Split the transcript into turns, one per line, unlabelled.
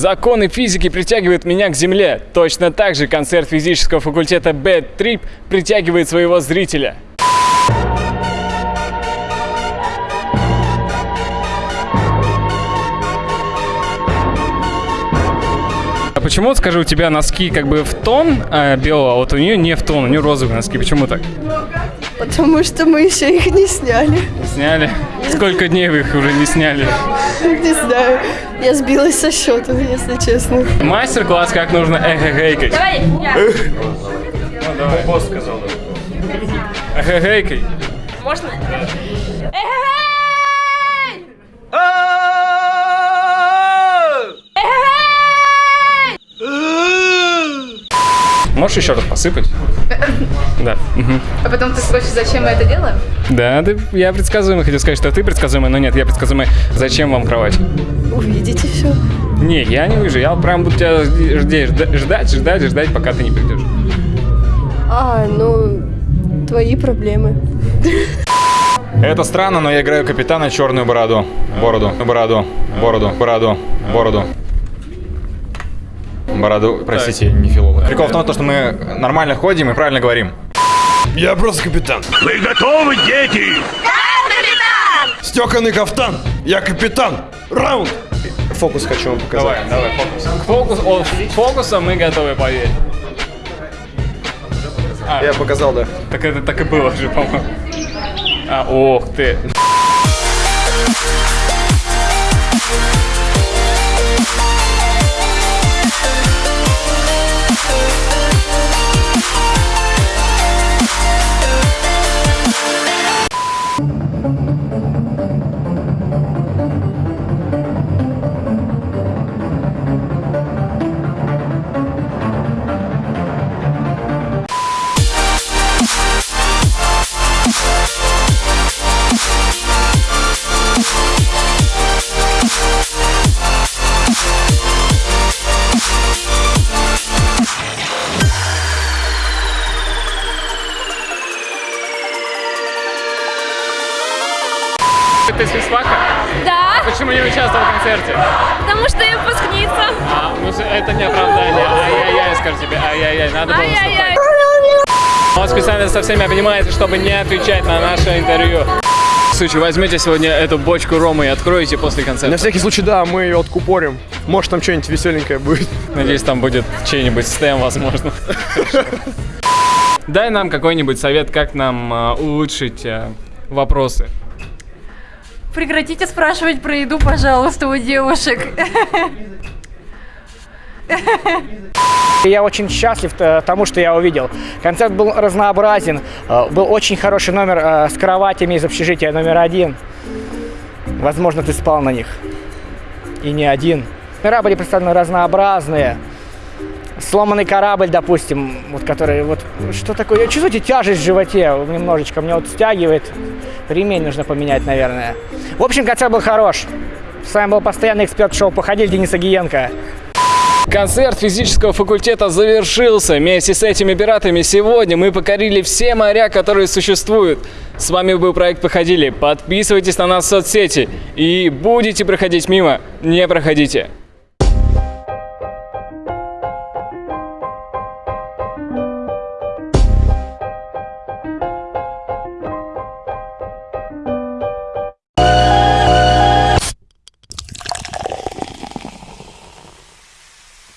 Законы физики притягивают меня к Земле. Точно так же концерт физического факультета Bad Trip притягивает своего зрителя. А почему, скажи, у тебя носки как бы в тон э, белого, а вот у нее не в тон, у нее розовые носки. Почему так?
Потому что мы еще их не сняли.
Сняли? Сколько дней вы их уже не сняли?
Не знаю. Я сбилась со счета, если честно.
Мастер-класс, как нужно эхо-гейкать.
Давай, я.
Ну, давай. Босс сказал. Эхо-гейкай.
Можно? Эй!
Можешь еще раз посыпать? Да.
А потом ты спросишь, зачем мы это делаем?
Да, ты, я предсказуемый. Хотел сказать, что ты предсказуемый, но нет, я предсказуемый. Зачем вам кровать?
Увидите все.
Не, я не вижу. Я прям буду тебя ждать, ждать, ждать, пока ты не придешь.
А, ну, твои проблемы.
Это странно, но я играю капитана черную бороду. Бороду, бороду, бороду, бороду, бороду. Бороду, простите, не филолог. Прикол в том, то, что мы нормально ходим и правильно говорим.
Я просто капитан.
Вы готовы, дети?
Стеканный кафтан. Я капитан. Раунд. Фокус хочу вам показать.
Давай, давай, фокус. К фокус, о, фокуса мы готовы, поверь.
Я показал, да.
Так это так и было же, по-моему. А, ох ты. Ты с физфака?
Да,
Почему не участвовал в концерте?
потому что я выпускница.
А, ну это не оправдание. Ай-яй-яй, скажу тебе. Ай-яй-яй, надо было
Ай-яй-яй.
Он специально со всеми обнимается, чтобы не отвечать на наше интервью. Случае, возьмите сегодня эту бочку ромы и откроете после
На
концерта.
всякий случай, да, мы ее откупорим. Может, там что-нибудь веселенькое будет.
Надеюсь, там будет чей-нибудь стем, возможно. Дай нам какой-нибудь совет, как нам а, улучшить а, вопросы.
Прекратите спрашивать про еду, пожалуйста, у девушек.
Я очень счастлив э, тому, что я увидел. Концерт был разнообразен, э, был очень хороший номер э, с кроватями из общежития номер один. Возможно, ты спал на них. И не один. Номера были представлены разнообразные. Сломанный корабль, допустим, вот который вот что такое? Чувствуете тяжесть в животе немножечко, мне вот стягивает. Ремень нужно поменять, наверное. В общем, концерт был хорош. С вами был постоянный эксперт шоу «Походили» Денис Агиенко.
Концерт физического факультета завершился. Вместе с этими пиратами сегодня мы покорили все моря, которые существуют. С вами был проект «Походили». Подписывайтесь на нас в соцсети. И будете проходить мимо, не проходите.